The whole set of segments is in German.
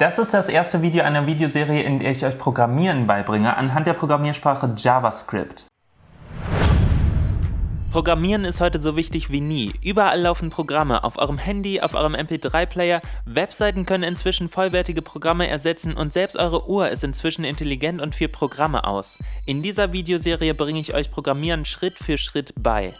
Das ist das erste Video einer Videoserie, in der ich euch Programmieren beibringe, anhand der Programmiersprache JavaScript. Programmieren ist heute so wichtig wie nie. Überall laufen Programme, auf eurem Handy, auf eurem MP3-Player, Webseiten können inzwischen vollwertige Programme ersetzen und selbst eure Uhr ist inzwischen intelligent und führt Programme aus. In dieser Videoserie bringe ich euch Programmieren Schritt für Schritt bei.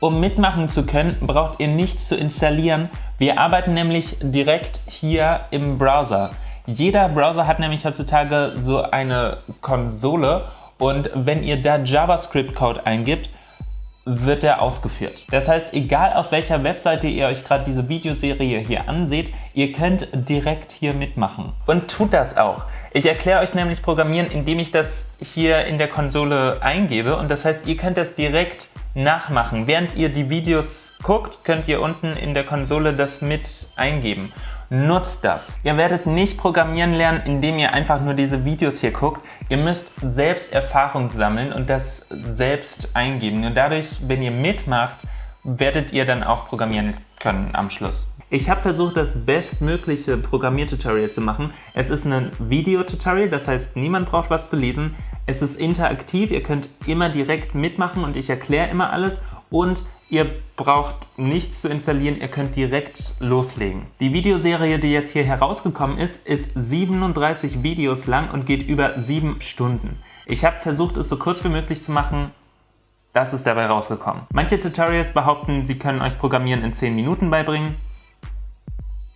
Um mitmachen zu können, braucht ihr nichts zu installieren. Wir arbeiten nämlich direkt hier im Browser. Jeder Browser hat nämlich heutzutage so eine Konsole und wenn ihr da JavaScript-Code eingibt, wird der ausgeführt. Das heißt, egal auf welcher Webseite ihr euch gerade diese Videoserie hier anseht, ihr könnt direkt hier mitmachen. Und tut das auch. Ich erkläre euch nämlich Programmieren, indem ich das hier in der Konsole eingebe und das heißt, ihr könnt das direkt nachmachen. Während ihr die Videos guckt, könnt ihr unten in der Konsole das mit eingeben. Nutzt das. Ihr werdet nicht programmieren lernen, indem ihr einfach nur diese Videos hier guckt. Ihr müsst selbst Erfahrung sammeln und das selbst eingeben. Nur dadurch, wenn ihr mitmacht, werdet ihr dann auch programmieren können am Schluss. Ich habe versucht, das bestmögliche Programmiertutorial zu machen. Es ist ein Videotutorial, das heißt, niemand braucht was zu lesen. Es ist interaktiv, ihr könnt immer direkt mitmachen und ich erkläre immer alles und Ihr braucht nichts zu installieren, ihr könnt direkt loslegen. Die Videoserie, die jetzt hier herausgekommen ist, ist 37 Videos lang und geht über 7 Stunden. Ich habe versucht, es so kurz wie möglich zu machen, das ist dabei rausgekommen. Manche Tutorials behaupten, sie können euch Programmieren in 10 Minuten beibringen.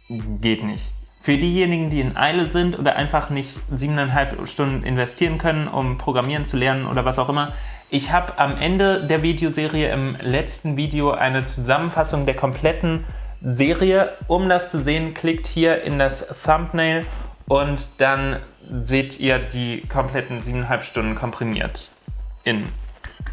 Geht nicht. Für diejenigen, die in Eile sind oder einfach nicht 7,5 Stunden investieren können, um Programmieren zu lernen oder was auch immer, ich habe am Ende der Videoserie im letzten Video eine Zusammenfassung der kompletten Serie. Um das zu sehen, klickt hier in das Thumbnail und dann seht ihr die kompletten 7,5 Stunden komprimiert in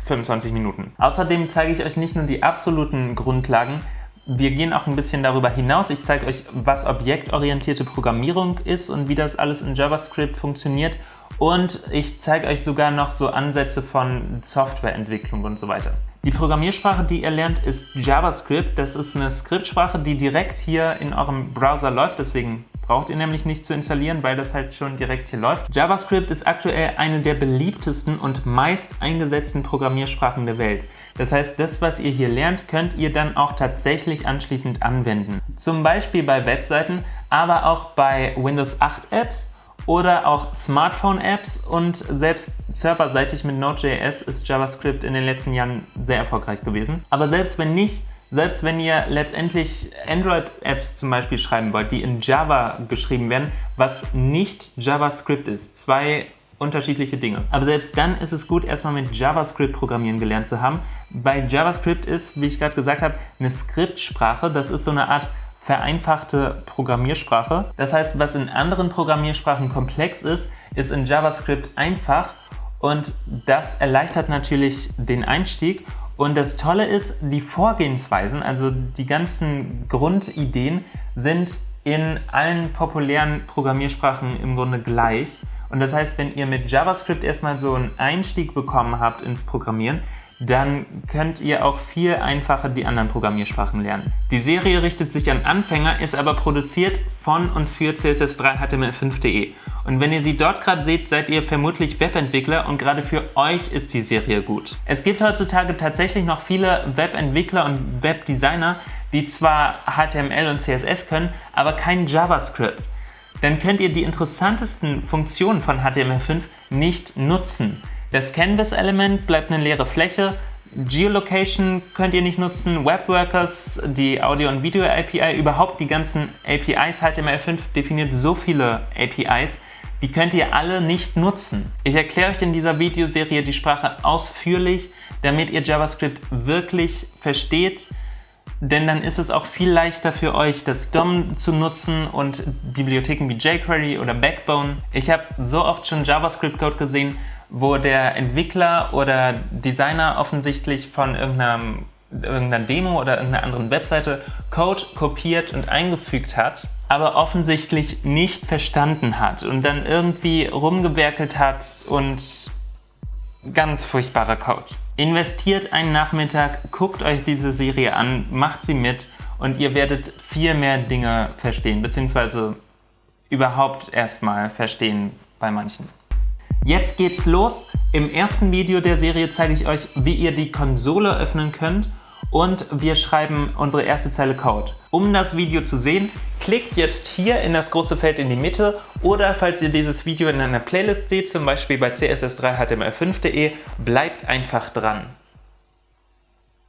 25 Minuten. Außerdem zeige ich euch nicht nur die absoluten Grundlagen, wir gehen auch ein bisschen darüber hinaus. Ich zeige euch, was objektorientierte Programmierung ist und wie das alles in JavaScript funktioniert und ich zeige euch sogar noch so Ansätze von Softwareentwicklung und so weiter. Die Programmiersprache, die ihr lernt, ist JavaScript. Das ist eine Skriptsprache, die direkt hier in eurem Browser läuft, deswegen braucht ihr nämlich nicht zu installieren, weil das halt schon direkt hier läuft. JavaScript ist aktuell eine der beliebtesten und meist eingesetzten Programmiersprachen der Welt. Das heißt, das, was ihr hier lernt, könnt ihr dann auch tatsächlich anschließend anwenden. Zum Beispiel bei Webseiten, aber auch bei Windows 8 Apps oder auch Smartphone-Apps und selbst serverseitig mit Node.js ist JavaScript in den letzten Jahren sehr erfolgreich gewesen. Aber selbst wenn nicht, selbst wenn ihr letztendlich Android-Apps zum Beispiel schreiben wollt, die in Java geschrieben werden, was nicht JavaScript ist, zwei unterschiedliche Dinge. Aber selbst dann ist es gut, erstmal mit JavaScript programmieren gelernt zu haben, weil JavaScript ist, wie ich gerade gesagt habe, eine Skriptsprache. Das ist so eine Art vereinfachte Programmiersprache. Das heißt, was in anderen Programmiersprachen komplex ist, ist in JavaScript einfach und das erleichtert natürlich den Einstieg. Und das Tolle ist, die Vorgehensweisen, also die ganzen Grundideen sind in allen populären Programmiersprachen im Grunde gleich. Und das heißt, wenn ihr mit JavaScript erstmal so einen Einstieg bekommen habt ins Programmieren, dann könnt ihr auch viel einfacher die anderen Programmiersprachen lernen. Die Serie richtet sich an Anfänger, ist aber produziert von und für CSS3HTML5.de. Und wenn ihr sie dort gerade seht, seid ihr vermutlich Webentwickler und gerade für euch ist die Serie gut. Es gibt heutzutage tatsächlich noch viele Webentwickler und Webdesigner, die zwar HTML und CSS können, aber kein JavaScript. Dann könnt ihr die interessantesten Funktionen von HTML5 nicht nutzen. Das Canvas-Element bleibt eine leere Fläche. Geolocation könnt ihr nicht nutzen, Webworkers, die Audio- und Video-API, überhaupt die ganzen APIs. HTML5 definiert so viele APIs, die könnt ihr alle nicht nutzen. Ich erkläre euch in dieser Videoserie die Sprache ausführlich, damit ihr JavaScript wirklich versteht, denn dann ist es auch viel leichter für euch, das DOM zu nutzen und Bibliotheken wie jQuery oder Backbone. Ich habe so oft schon JavaScript-Code gesehen, wo der Entwickler oder Designer offensichtlich von irgendeinem, irgendeiner Demo oder irgendeiner anderen Webseite Code kopiert und eingefügt hat, aber offensichtlich nicht verstanden hat und dann irgendwie rumgewerkelt hat und ganz furchtbarer Code. Investiert einen Nachmittag, guckt euch diese Serie an, macht sie mit und ihr werdet viel mehr Dinge verstehen, beziehungsweise überhaupt erstmal verstehen bei manchen. Jetzt geht's los. Im ersten Video der Serie zeige ich euch, wie ihr die Konsole öffnen könnt und wir schreiben unsere erste Zeile Code. Um das Video zu sehen, klickt jetzt hier in das große Feld in die Mitte oder falls ihr dieses Video in einer Playlist seht, zum Beispiel bei css3html5.de, bleibt einfach dran.